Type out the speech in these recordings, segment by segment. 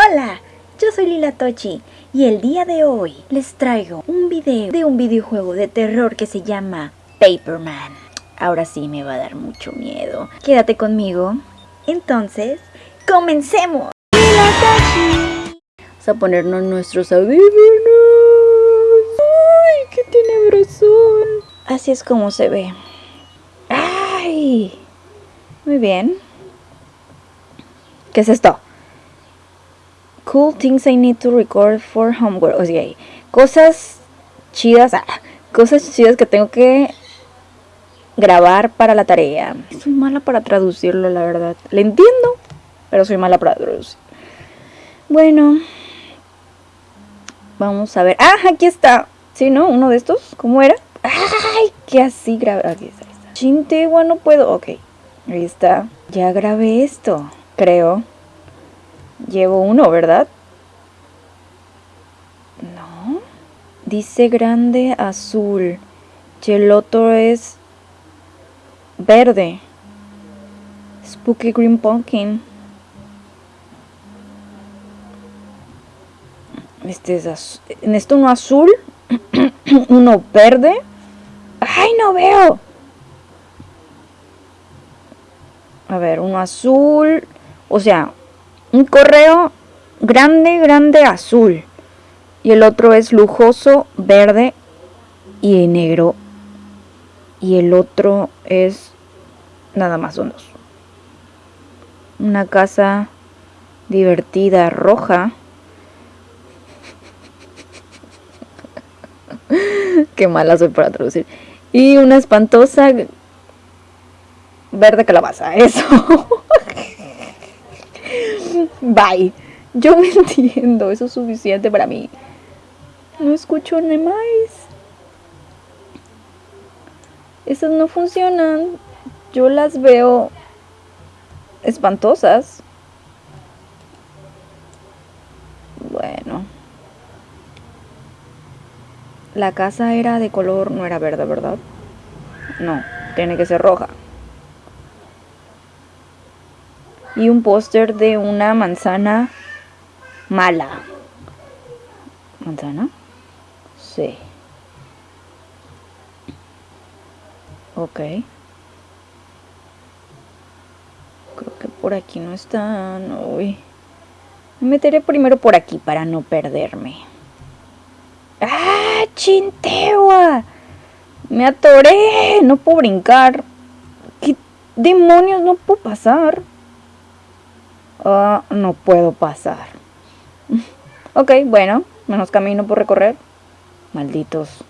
Hola, yo soy Lila Tochi y el día de hoy les traigo un video de un videojuego de terror que se llama Paperman. Ahora sí me va a dar mucho miedo. Quédate conmigo. Entonces, comencemos. Lila Tochi. Vamos a ponernos nuestros audífonos. ¡Ay, qué tenebrosón! Así es como se ve. ¡Ay! Muy bien. ¿Qué es esto? Cool things I need to record for homework. O sea, cosas chidas, ah, cosas chidas que tengo que grabar para la tarea. Soy mala para traducirlo, la verdad. Le entiendo, pero soy mala para traducir. Bueno, vamos a ver. Ah, aquí está. Sí, ¿no? Uno de estos. ¿Cómo era? Ay, que así grabé. Aquí está. Chintegua, no puedo. Ok, ahí está. Ya grabé esto, creo. Llevo uno, ¿verdad? No. Dice grande azul. Y el otro es verde. Spooky Green Pumpkin. Este es En esto uno azul. uno verde. ¡Ay, no veo! A ver, uno azul. O sea, un correo grande, grande azul. Y el otro es lujoso, verde y negro. Y el otro es nada más son dos. Una casa divertida roja. Qué mala soy para traducir. Y una espantosa verde calabaza. Eso. Bye. Yo me entiendo, eso es suficiente para mí. No escucho ni más. Esas no funcionan. Yo las veo espantosas. Bueno. La casa era de color, no era verde, ¿verdad? No, tiene que ser roja. Y un póster de una manzana mala. ¿Manzana? Sí. Ok. Creo que por aquí no están. Uy. Me meteré primero por aquí para no perderme. ¡Ah! ¡Chintegua! Me atoré. No puedo brincar. ¿Qué demonios no puedo pasar? Ah, no puedo pasar. ok, bueno, menos camino por recorrer. Malditos.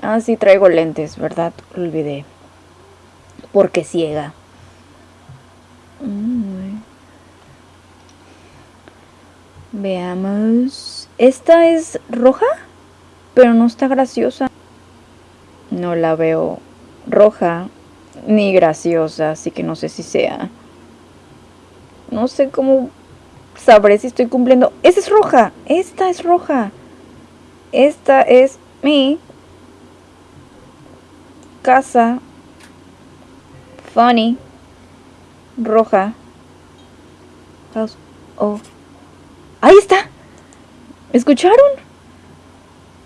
Ah, sí, traigo lentes, ¿verdad? Lo olvidé. Porque ciega. Mm. Veamos. Esta es roja, pero no está graciosa. No la veo roja ni graciosa, así que no sé si sea. No sé cómo sabré si estoy cumpliendo. Esa es roja. Esta es roja. Esta es mi casa. Funny. Roja. Oh. Ahí está. ¿Escucharon?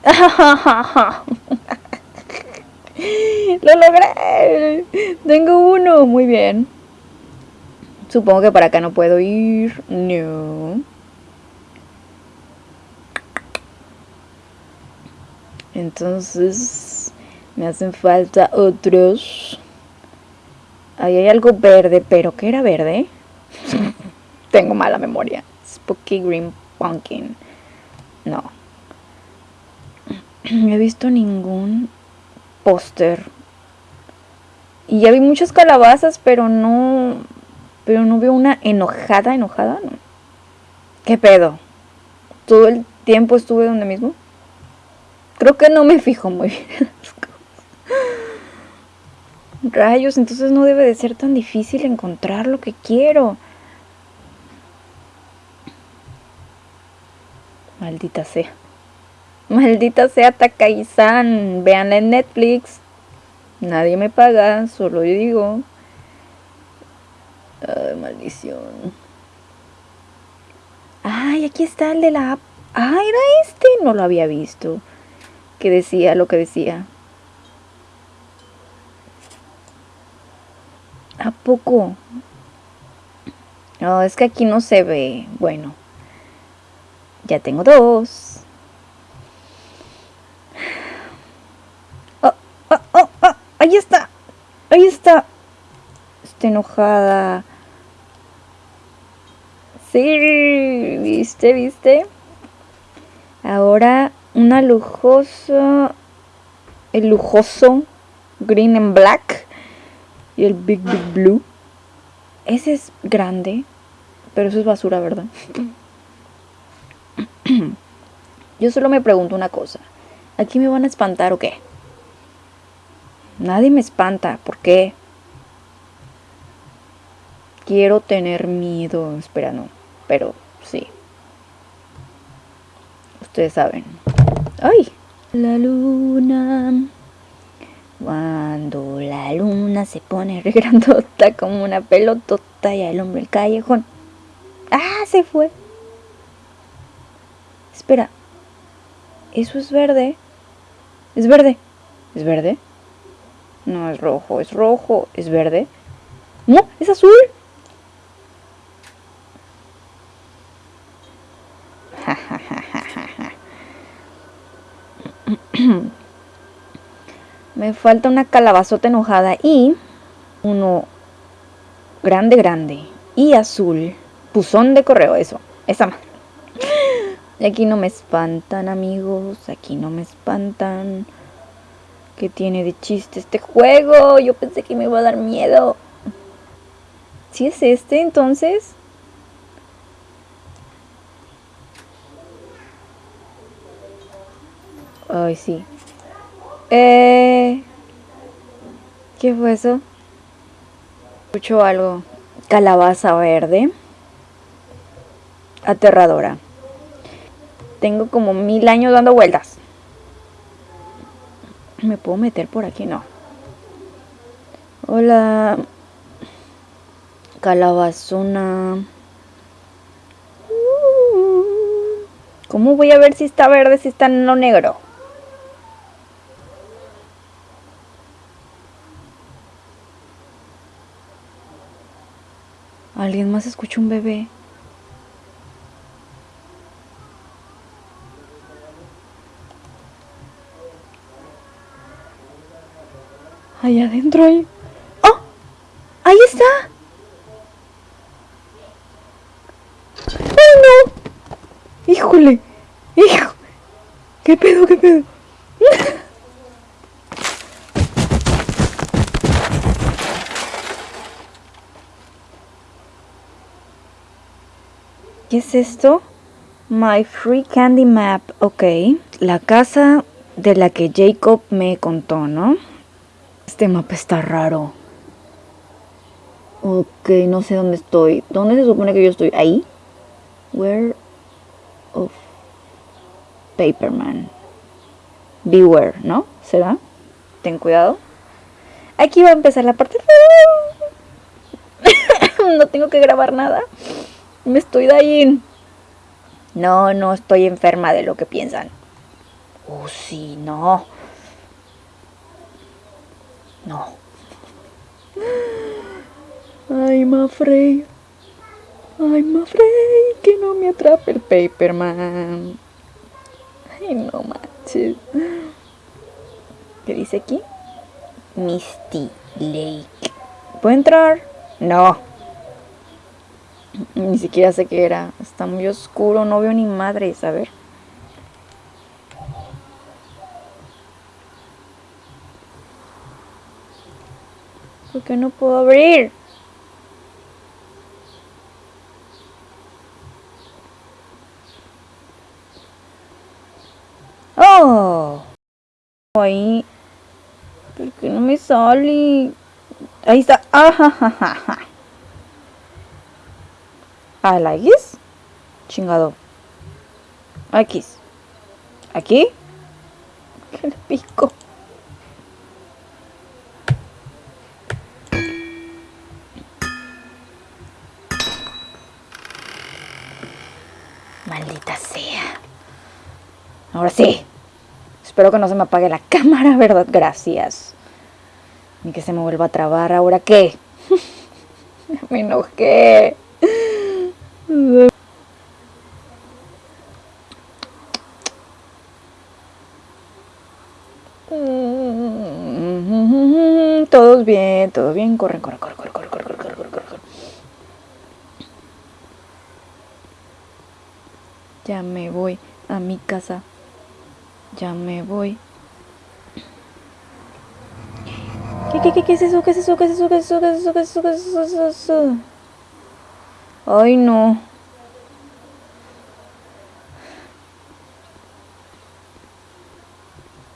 Lo logré. Tengo uno. Muy bien. Supongo que para acá no puedo ir. No. Entonces me hacen falta otros. Ahí hay algo verde, pero ¿qué era verde? Tengo mala memoria. Spooky Green Pumpkin. No. No he visto ningún póster. Y ya vi muchas calabazas, pero no pero no veo una enojada, enojada, no. ¿Qué pedo? ¿Todo el tiempo estuve donde mismo? Creo que no me fijo muy bien Rayos, entonces no debe de ser tan difícil encontrar lo que quiero. Maldita sea. Maldita sea Takai-san. Veanla en Netflix. Nadie me paga, solo yo digo. Ay, maldición. aquí está el de la app. Ah, era este. No lo había visto. Que decía lo que decía. ¿A poco? No, es que aquí no se ve. Bueno. Ya tengo dos. Oh, oh, oh, oh, ahí está. Ahí está. Está enojada. Sí, viste, viste. Ahora una lujosa. El lujoso green and black. Y el big big blue. Ese es grande. Pero eso es basura, ¿verdad? Yo solo me pregunto una cosa. ¿Aquí me van a espantar o qué? Nadie me espanta. ¿Por qué? Quiero tener miedo. Espera, no. Pero sí. Ustedes saben. ¡Ay! La luna. Cuando la luna se pone re grandota como una pelotota y al hombre el callejón. ¡Ah! Se fue. Espera. Eso es verde. Es verde. ¿Es verde? No, es rojo. Es rojo. ¿Es verde? No, es azul. Me falta una calabazota enojada y uno grande, grande y azul. Puzón de correo, eso. Esa más. Y aquí no me espantan, amigos. Aquí no me espantan. ¿Qué tiene de chiste este juego? Yo pensé que me iba a dar miedo. ¿Sí es este entonces? Ay, sí. Eh... ¿Qué fue eso? Escucho algo. Calabaza verde. Aterradora. Tengo como mil años dando vueltas. ¿Me puedo meter por aquí? No. Hola. Calabazona. ¿Cómo voy a ver si está verde, si está en lo negro? ¿Alguien más escucha un bebé? Ahí adentro hay... ¡Oh! ¡Ahí está! ¡Oh, no! ¡Híjole! ¡Hijo! ¿Qué pedo, qué pedo? ¿Qué es esto? My Free Candy Map. Ok. La casa de la que Jacob me contó, ¿no? Este mapa está raro. Ok, no sé dónde estoy. ¿Dónde se supone que yo estoy? ¿Ahí? Where of Paperman. Beware, ¿no? ¿Será? Ten cuidado. Aquí va a empezar la parte... no tengo que grabar nada. Me estoy ahí. No, no estoy enferma de lo que piensan. Oh, sí, no. No. Ay, Mafrey. Ay, Mafrey, que no me atrape el Paperman. Ay, no manches. ¿Qué dice aquí? Misty Lake. ¿Puedo entrar? No. Ni siquiera sé qué era. Está muy oscuro, no veo ni madres. A ver. ¿Por qué no puedo abrir? ¡Oh! Ahí. ¿Por qué no me sale? Ahí está. ¡Ajajaja! ¿A la X? Chingado. X. ¿Aquí? ¿Qué le pico? Maldita sea. Ahora sí. Espero que no se me apague la cámara, ¿verdad? Gracias. Ni que se me vuelva a trabar. ¿Ahora qué? me enojé. Todos bien, todo bien. Corre, corre, corre, corre, corre, corre, corre, corre, corre, corre. Ya me voy a mi casa. Ya me voy. ¿Qué, qué, qué, qué es eso? ¿Qué es eso? ¿Qué es eso? ¿Qué es eso? ¿Qué es eso? ¿Qué es eso? ¿Qué es eso? Ay, no.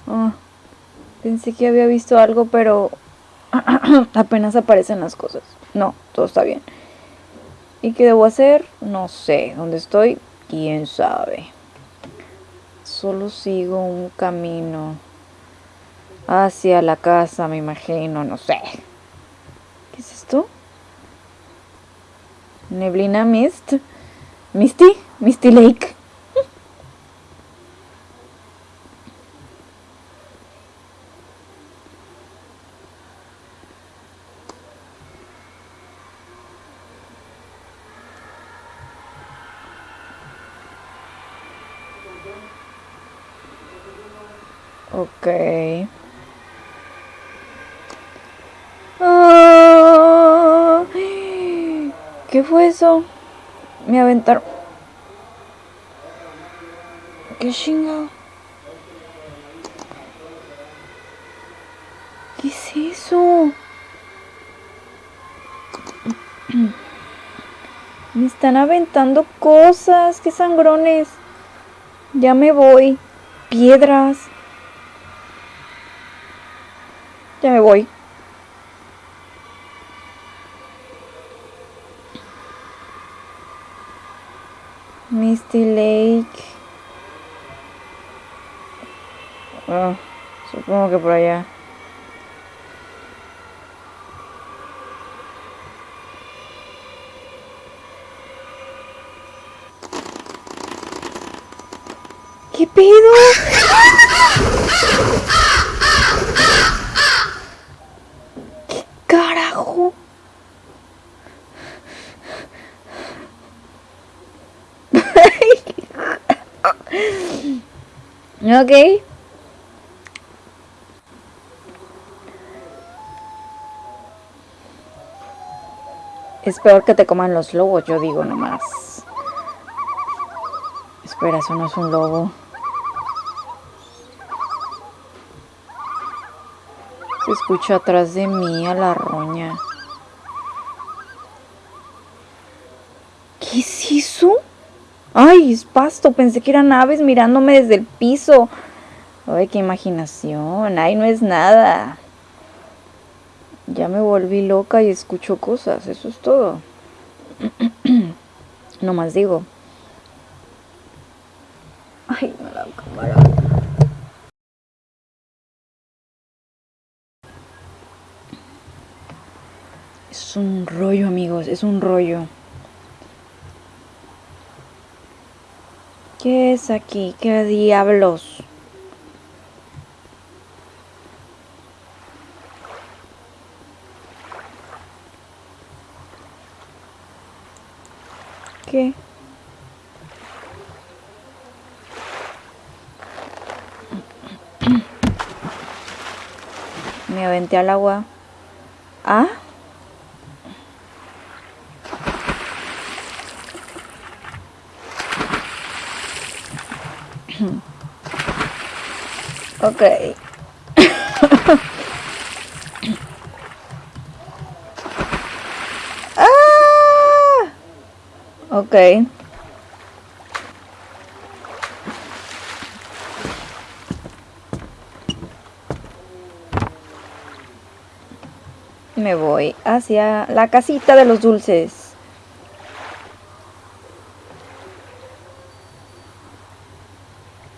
Ah, pensé que había visto algo, pero apenas aparecen las cosas. No, todo está bien. ¿Y qué debo hacer? No sé. ¿Dónde estoy? ¿Quién sabe? Solo sigo un camino hacia la casa, me imagino, no sé. ¿Qué es esto? Neblina Mist. Misty, Misty Lake. Ok. Ah, ¿Qué fue eso? Me aventaron. ¿Qué chingado? ¿Qué es eso? Me están aventando cosas. ¡Qué sangrones! Ya me voy. Piedras. Ya me voy. Misty Lake. Ah, supongo que por allá. ¿Qué pedo? ¿Qué carajo? Ok. Es peor que te coman los lobos, yo digo nomás. Espera, eso no es un lobo. Se escucha atrás de mí a la roña. ¿Qué es eso? Ay, es pasto. Pensé que eran aves mirándome desde el piso. Ay, qué imaginación. Ay, no es nada. Ya me volví loca y escucho cosas. Eso es todo. no más digo. Ay, no la cámara. Es un rollo, amigos. Es un rollo. ¿Qué es aquí? ¿Qué diablos? ¿Qué? Me aventé al agua. ¿Ah? Ok. ah. Me voy hacia la casita de los dulces.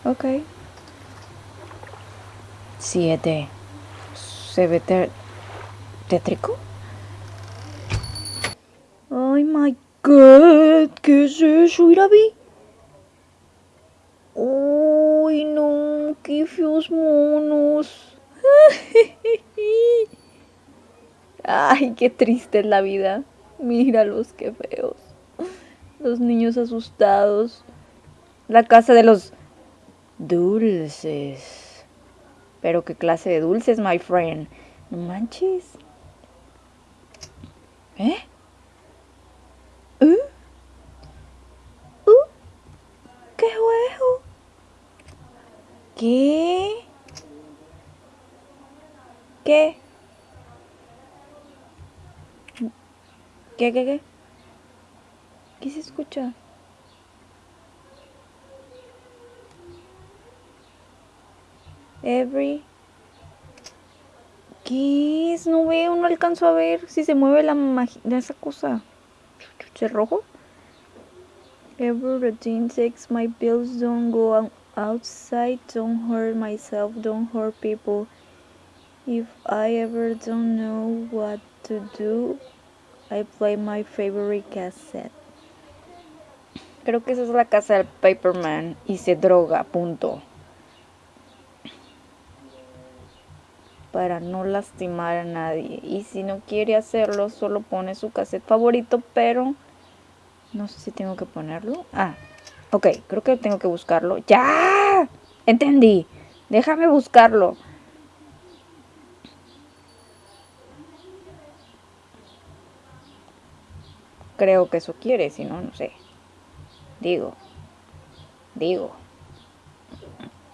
Okay. 7. Se ve tétrico. ¡Ay, my God! ¿Qué es eso, Irabi? ¡Uy, no! ¡Qué feos monos! ¡Ay, qué triste es la vida! Míralos, qué feos. Los niños asustados. La casa de los dulces. Pero qué clase de dulces, my friend. No manches. ¿Eh? ¿Uh? ¿Uh? ¿Qué juego? ¿Qué? ¿Qué? ¿Qué, qué, qué? ¿Qué se escucha? Every... ¿Qué es? No veo, no alcanzo a ver si se mueve la magia esa cosa. ¿Es rojo? Every routine takes my bills, don't go outside, don't hurt myself, don't hurt people. If I ever don't know what to do, I play my favorite cassette. Creo que esa es la casa del Paperman y se droga, punto. Para no lastimar a nadie. Y si no quiere hacerlo, solo pone su cassette favorito, pero no sé si tengo que ponerlo. Ah, ok, creo que tengo que buscarlo. ¡Ya! Entendí. Déjame buscarlo. Creo que eso quiere, si no, no sé. Digo. Digo.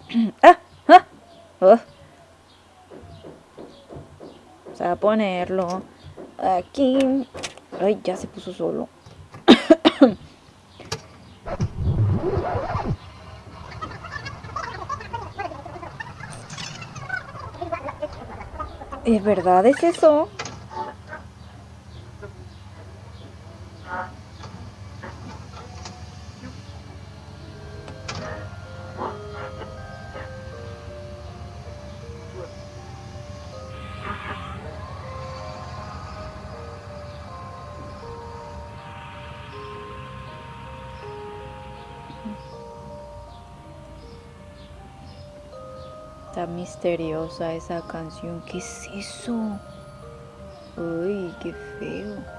¡Ah! ¡Ah! ¡Oh! Vamos a ponerlo aquí. Ay, ya se puso solo. ¿Es verdad es eso? Misteriosa esa canción. ¿Qué es eso? Uy, qué feo.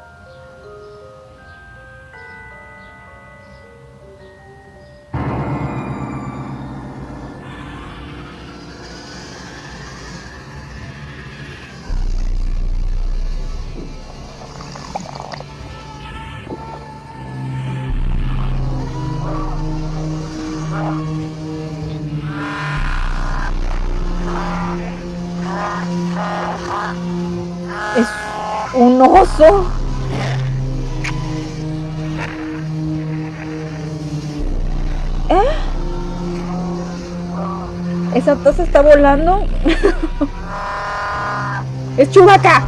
¿Eh? ¿Esa taza está volando? ¡Es Chubaca!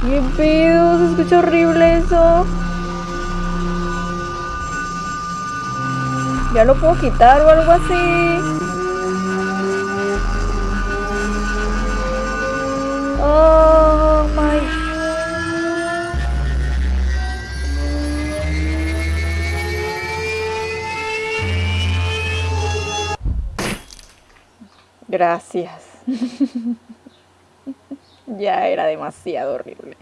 ¡Qué pedo! Se escucha horrible eso. Ya lo puedo quitar o algo así. Oh my. Gracias. ya era demasiado horrible.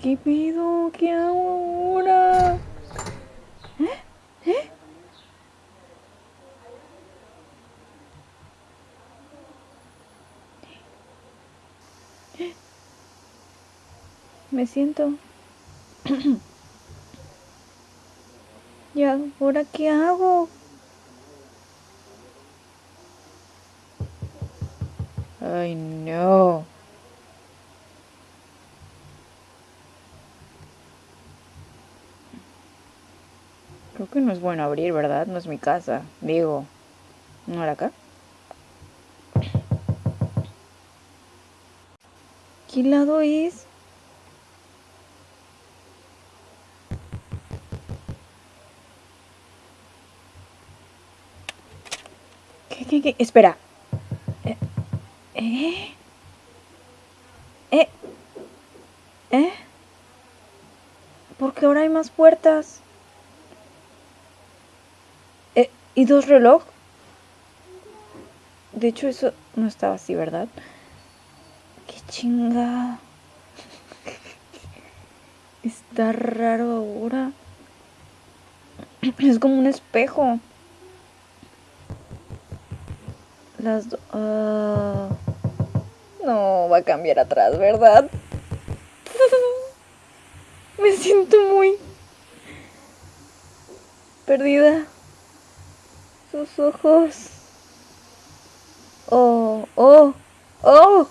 ¿Qué pido? ¿Qué hago ahora? ¿Eh? Me siento. ¿Y ahora qué hago? Ay, no. Creo que no es bueno abrir, ¿verdad? No es mi casa. Digo, ¿no era acá? ¿Qué lado es? Espera. Eh, ¿Eh? ¿Eh? ¿Eh? ¿Por qué ahora hay más puertas? Eh, ¿Y dos reloj? De hecho, eso no estaba así, ¿verdad? ¡Qué chinga! Está raro ahora. Es como un espejo. Las dos... Ah. No, va a cambiar atrás, ¿verdad? Me siento muy perdida. Sus ojos. Oh, oh, oh.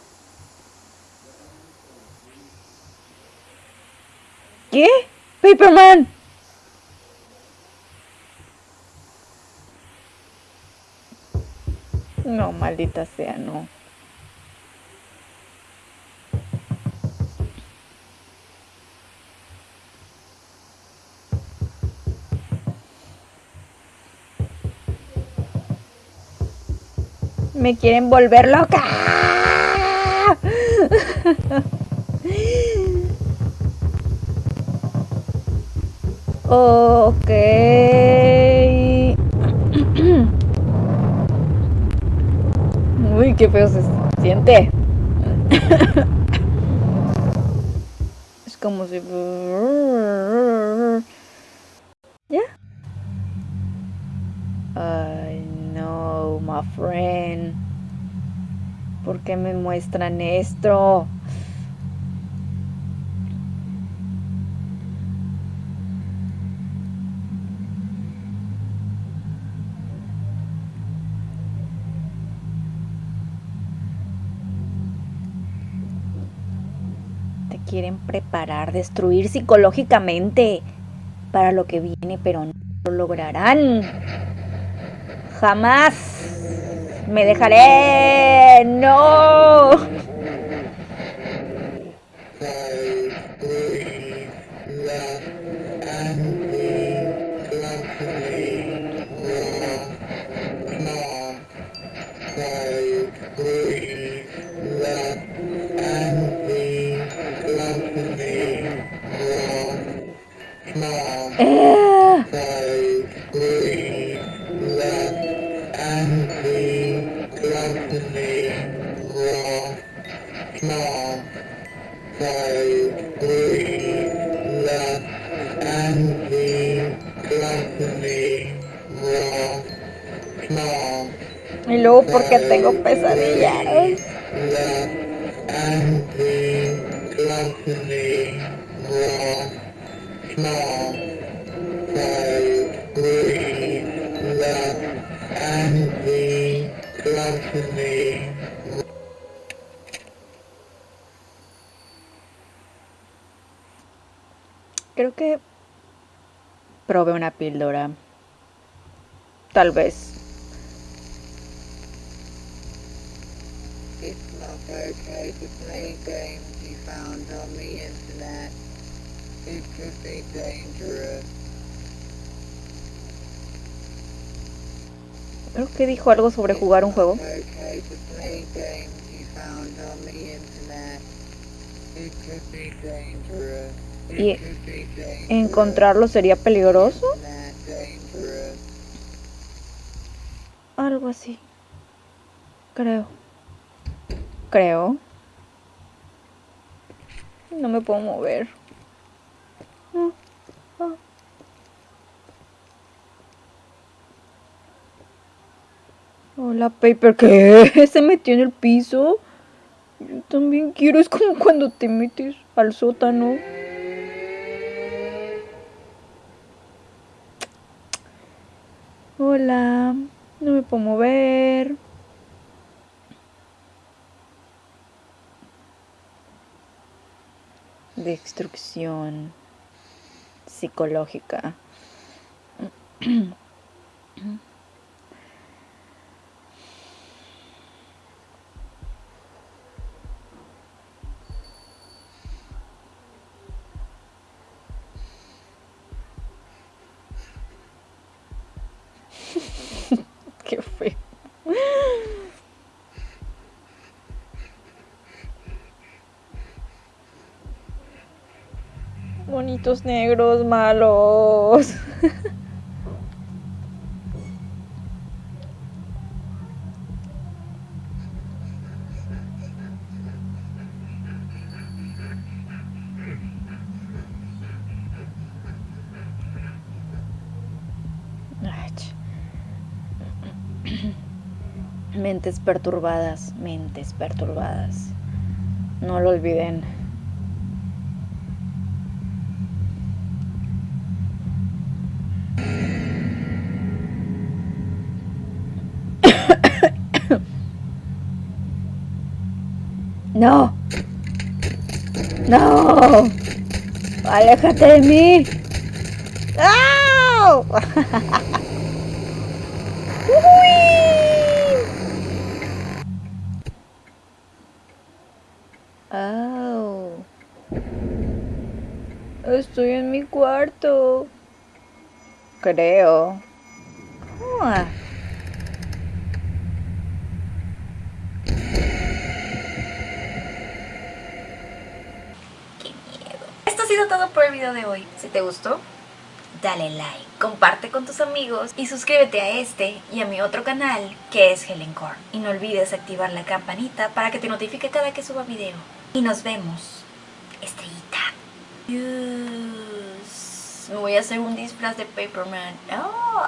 ¿Qué? Paperman. No, maldita sea, no. Me quieren volver loca. ok. Uy, qué feo se siente. es como si... ¿Ya? Ay, no, my friend. ¿Por qué me muestran esto? Quieren preparar, destruir psicológicamente para lo que viene, pero no lo lograrán. Jamás me dejaré. No. Porque tengo pesadillas. Creo que probé una píldora. Tal vez. Okay to play games you found on the internet. It could be dangerous. Creo que dijo algo sobre jugar un juego. Okay to play games you found on the internet. It could be dangerous. y encontrarlo sería peligroso. Algo así. Creo. Creo. No me puedo mover. Hola, Paper. ¿Qué? ¿Se metió en el piso? Yo también quiero. Es como cuando te metes al sótano. Hola. No me puedo mover. Destrucción psicológica. Qué fue. Monitos negros malos. Mentes perturbadas, mentes perturbadas. No lo olviden. No. No. Aléjate de mí. ¡Ah! Oh. Estoy en mi cuarto. Creo. Ah. Qué miedo. Esto ha sido por el video de hoy. Si te gustó, dale like, comparte con tus amigos y suscríbete a este y a mi otro canal que es Helen Core. Y no olvides activar la campanita para que te notifique cada que suba video. Y nos vemos, estrellita. Me voy a hacer un disfraz de Paperman. Oh,